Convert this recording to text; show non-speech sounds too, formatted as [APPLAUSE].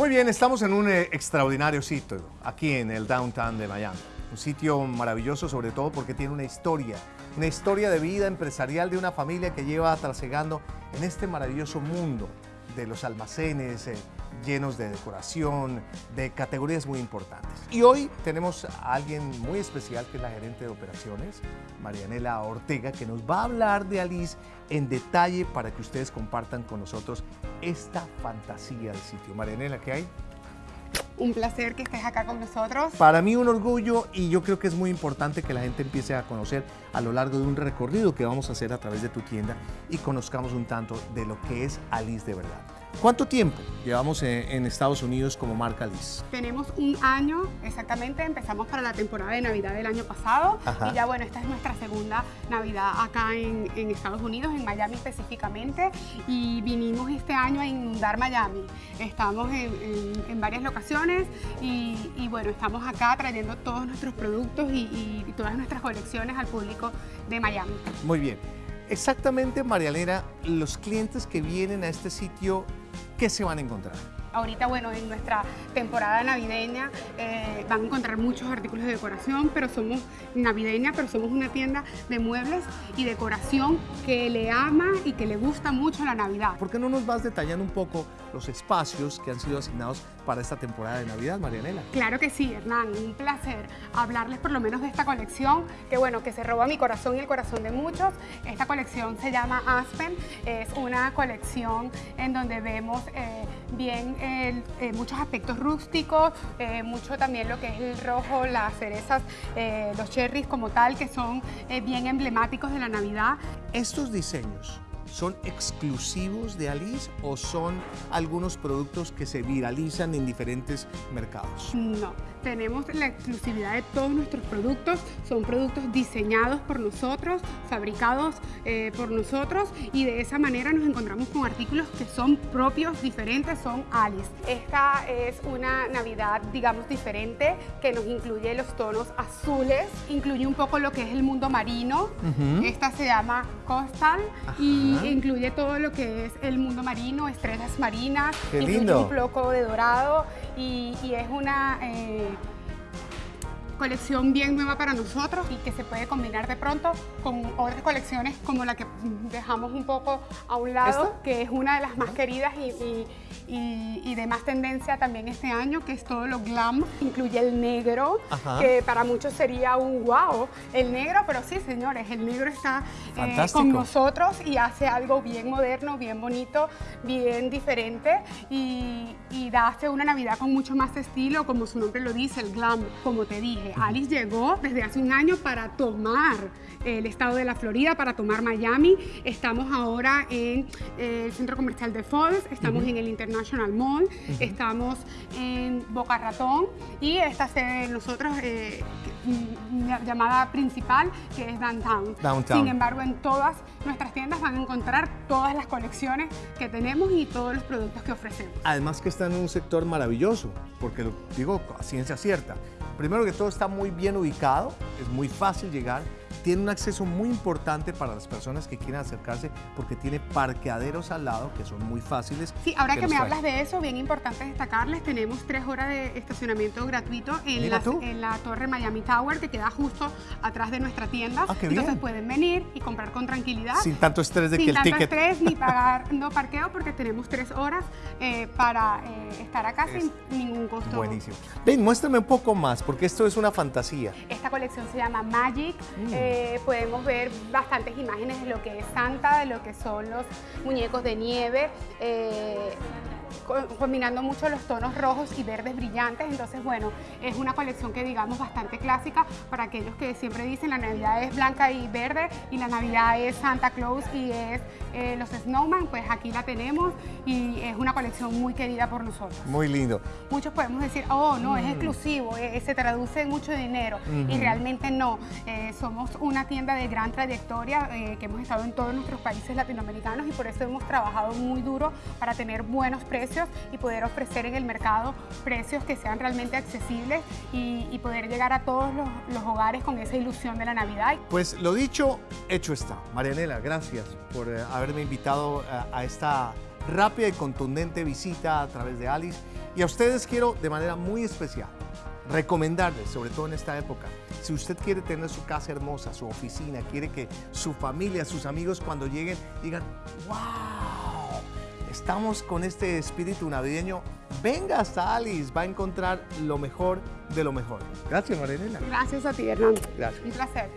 Muy bien, estamos en un eh, extraordinario sitio, aquí en el downtown de Miami. Un sitio maravilloso sobre todo porque tiene una historia, una historia de vida empresarial de una familia que lleva trasegando en este maravilloso mundo de los almacenes eh, llenos de decoración, de categorías muy importantes. Y hoy tenemos a alguien muy especial que es la gerente de operaciones, Marianela Ortega, que nos va a hablar de Alice en detalle para que ustedes compartan con nosotros esta fantasía del sitio. Marianela, ¿qué hay? Un placer que estés acá con nosotros. Para mí un orgullo y yo creo que es muy importante que la gente empiece a conocer a lo largo de un recorrido que vamos a hacer a través de tu tienda y conozcamos un tanto de lo que es Alice de verdad. ¿Cuánto tiempo llevamos en Estados Unidos como marca Alice? Tenemos un año exactamente, empezamos para la temporada de Navidad del año pasado y ya bueno, esta es nuestra segunda Navidad acá en, Estados Unidos, en Miami específicamente y vinimos este año a inundar Miami. Estamos en, varias locaciones y, bueno, estamos acá trayendo todos nuestros productos y, y todas nuestras colecciones al público de Miami. Muy bien. Exactamente, Marialena, los clientes que vienen a este sitio ¿qué se van a encontrar? Ahorita, bueno, en nuestra temporada navideña eh, van a encontrar muchos artículos de decoración, pero somos navideña, pero somos una tienda de muebles y decoración que le ama y que le gusta mucho la Navidad. ¿Por qué no nos vas detallando un poco los espacios que han sido asignados para esta temporada de Navidad, Marianela? Claro que sí, Hernán, un placer hablarles por lo menos de esta colección, que bueno, que se roba mi corazón y el corazón de muchos. Esta colección se llama Aspen, es una colección en donde vemos eh, bien eh, muchos aspectos rústicos, eh, mucho también lo que es el rojo, las cerezas, eh, los cherries como tal, que son bien emblemáticos de la Navidad. Estos diseños ¿Son exclusivos de Alice o son algunos productos que se viralizan en diferentes mercados? No, tenemos la exclusividad de todos nuestros productos. Son productos diseñados por nosotros, fabricados eh, por nosotros y de esa manera nos encontramos con artículos que son propios, diferentes, son Alice. Esta es una Navidad, digamos, diferente que nos incluye los tonos azules, incluye un poco lo que es el mundo marino. Esta se llama Coastal y incluye todo lo que es el mundo marino, estrellas marinas, incluye un poco de dorado y, es una eh, colección bien nueva para nosotros y que se puede combinar de pronto con otras colecciones como la que dejamos un poco a un lado, que es una de las más queridas y y, de más tendencia también este año, que es todo lo glam. Incluye el negro, que para muchos sería un wow, el negro, pero sí, señores, el negro está eh, con nosotros y hace algo bien moderno, bien bonito, bien diferente y, y hace una Navidad con mucho más estilo, como su nombre lo dice, el glam. Como te dije, Alice llegó desde hace un año para tomar el estado de la Florida, para tomar Miami. Estamos ahora en eh, el centro comercial de Falls, estamos en el International National Mall, estamos en Boca Ratón y esta sede de nosotros eh, mm, llamada principal que es Downtown. Sin embargo, en todas nuestras tiendas van a encontrar todas las colecciones que tenemos y todos los productos que ofrecemos. Además que está en un sector maravilloso, porque lo digo a ciencia cierta. Primero que todo está muy bien ubicado, es muy fácil llegar, tiene un acceso muy importante para las personas que quieran acercarse porque tiene parqueaderos al lado que son muy fáciles. Sí, ahora que, me hablas de eso, bien importante destacarles, tenemos tres horas de estacionamiento gratuito en, la, en la, torre Miami Tower que queda justo atrás de nuestra tienda. Ah, Entonces pueden venir y comprar con tranquilidad. Sin tanto estrés de que el ticket... Sin tanto estrés ni [LAUGHS] pagar no parqueo porque tenemos tres horas eh, para eh, estar acá sin ningún costo. Buenísimo. Ven, muéstrame un poco más porque esto es una fantasía. Esta colección se llama Magic. Mm. Eh, podemos ver bastantes imágenes de lo que es Santa, de lo que son los muñecos de nieve. Eh, combinando mucho los tonos rojos y verdes brillantes, entonces bueno, es una colección que digamos bastante clásica para aquellos que siempre dicen la Navidad es blanca y verde y la Navidad es Santa Claus y es eh, los Snowman, pues aquí la tenemos y es una colección muy querida por nosotros. Muy lindo. Muchos podemos decir, oh no, es mm. exclusivo, eh, se traduce en mucho dinero y realmente no, eh, somos una tienda de gran trayectoria que hemos estado en todos nuestros países latinoamericanos y por eso hemos trabajado muy duro para tener buenos precios y poder ofrecer en el mercado precios que sean realmente accesibles y, poder llegar a todos los, hogares con esa ilusión de la Navidad. Pues lo dicho, hecho está. Marianela, gracias por eh, haberme invitado a, a esta rápida y contundente visita a través de Alice Y a ustedes quiero de manera muy especial recomendarles, sobre todo en esta época, si usted quiere tener su casa hermosa, su oficina, quiere que su familia, sus amigos cuando lleguen digan, wow, estamos con este espíritu navideño, venga hasta Alice, va a encontrar lo mejor de lo mejor. Gracias, Marilena. Gracias a ti, Hernando. Gracias. Un placer.